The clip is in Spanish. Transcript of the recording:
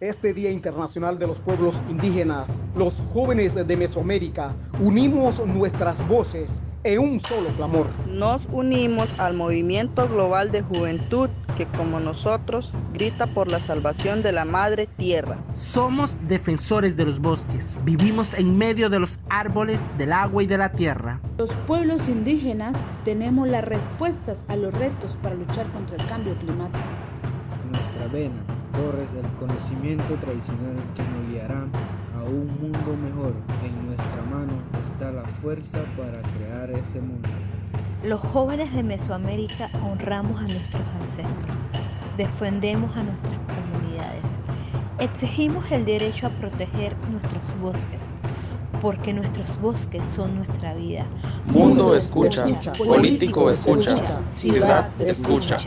Este Día Internacional de los Pueblos Indígenas, los jóvenes de Mesoamérica, unimos nuestras voces en un solo clamor. Nos unimos al movimiento global de juventud que como nosotros grita por la salvación de la madre tierra. Somos defensores de los bosques, vivimos en medio de los árboles, del agua y de la tierra. Los pueblos indígenas tenemos las respuestas a los retos para luchar contra el cambio climático. Nuestra vena corres el conocimiento tradicional que nos guiará a un mundo mejor. En nuestra mano está la fuerza para crear ese mundo. Los jóvenes de Mesoamérica honramos a nuestros ancestros, defendemos a nuestras comunidades, exigimos el derecho a proteger nuestros bosques, porque nuestros bosques son nuestra vida. Mundo escucha, político escucha, ciudad escucha.